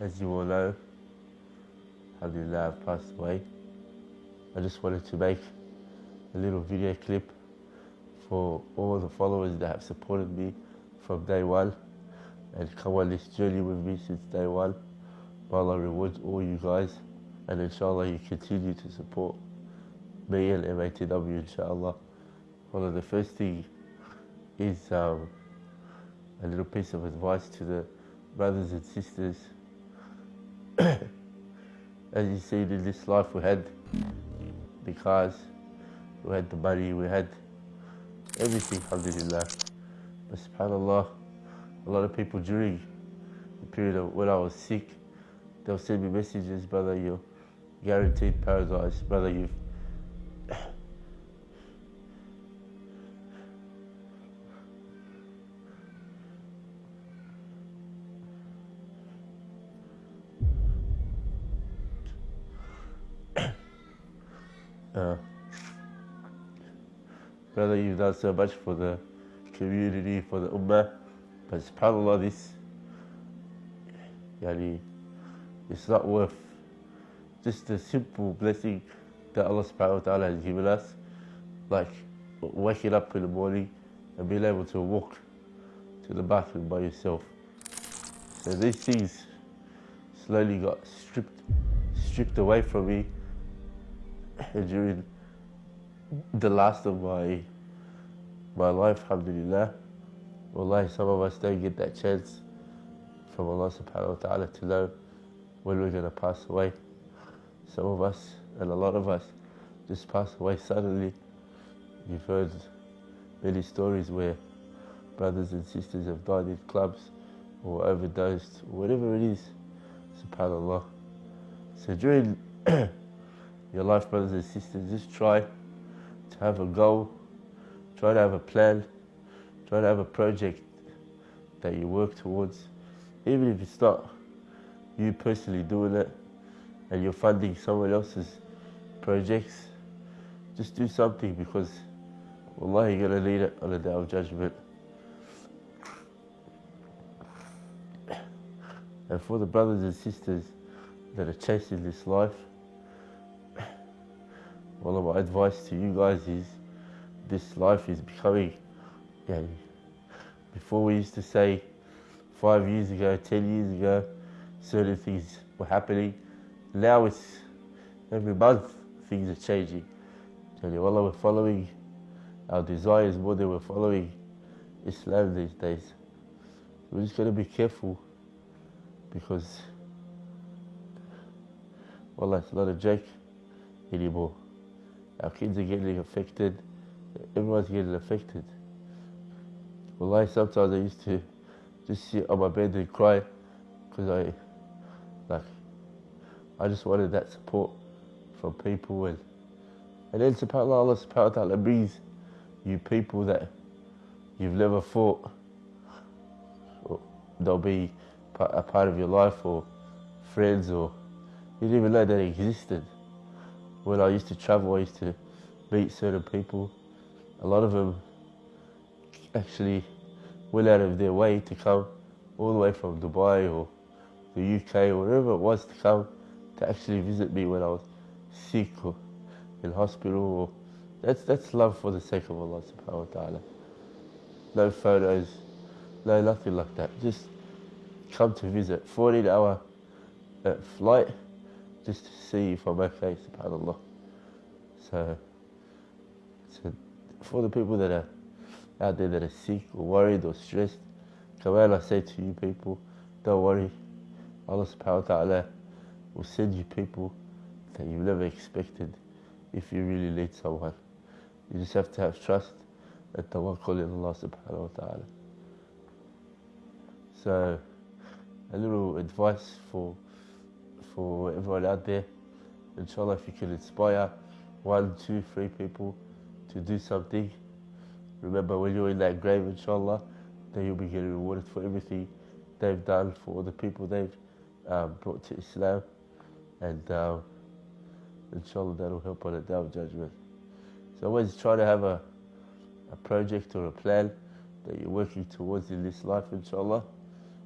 as you all know, Alhamdulillah, I've passed away. I just wanted to make a little video clip for all the followers that have supported me from day one and come on this journey with me since day one. May Allah reward all you guys and inshallah you continue to support me and MATW inshallah. One of the first thing is um, a little piece of advice to the brothers and sisters. As you see in this life we had the cars, we had the money, we had everything, alhamdulillah. But subhanAllah, a lot of people during the period of when I was sick, they'll send me messages, brother, you're guaranteed paradise, brother, you've uh, brother, you've done so much for the community, for the ummah, but subhanAllah, this, yani, it's not worth just the simple blessing that Allah subhanahu wa ta'ala has given us, like waking up in the morning and being able to walk to the bathroom by yourself. So these things slowly got stripped stripped away from me during the last of my my life, alhamdulillah. Wallahi, some of us don't get that chance from Allah subhanahu wa ta'ala to know when we're going to pass away. Some of us, and a lot of us, just pass away suddenly. You've heard many stories where brothers and sisters have died in clubs or overdosed, whatever it is, subhanAllah. So during your life, brothers and sisters, just try to have a goal, try to have a plan, try to have a project that you work towards, even if it's not you personally doing it and you're funding someone else's projects, just do something because Allah, you're going to need it on the day of judgment. And for the brothers and sisters that are chasing this life, one of my advice to you guys is this life is becoming, yeah, before we used to say five years ago, ten years ago, certain things were happening. Now it's every month things are changing. You, Allah, we're following our desires more than we're following Islam these days. We're just going to be careful because, well, it's not a joke anymore. Our kids are getting affected. Everyone's getting affected. Well, I sometimes I used to just sit on my bed and cry because I, like, I just wanted that support from people and and then subhanAllah, Allah subhanahu wa ta'ala brings you people that you've never thought they'll be a part of your life or friends or you didn't even know they existed. When I used to travel, I used to meet certain people. A lot of them actually went out of their way to come all the way from Dubai or the UK or wherever it was to come to actually visit me when I was sick or in hospital. Or that's that's love for the sake of Allah subhanahu wa ta'ala. No photos, no nothing like that. Just come to visit. 14 hour uh, flight just to see if I'm okay, subhanAllah. So, so for the people that are out there that are sick or worried or stressed, come I say to you people, don't worry. Allah subhanahu wa ta'ala will send you people that you've never expected if you really need someone. You just have to have trust and tawakkul in Allah subhanahu wa ta'ala. So, a little advice for for everyone out there. Inshallah, if you can inspire one, two, three people to do something, remember when you're in that grave, inshallah, then you'll be getting rewarded for everything they've done for the people they've um, brought to Islam, and um, inshallah that'll help on the day of judgment. So always try to have a, a project or a plan that you're working towards in this life, inshallah.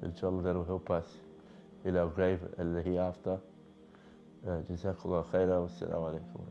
Inshallah that'll help us إلى grave اللي هي after. جزاك الله خيرا والسلام عليكم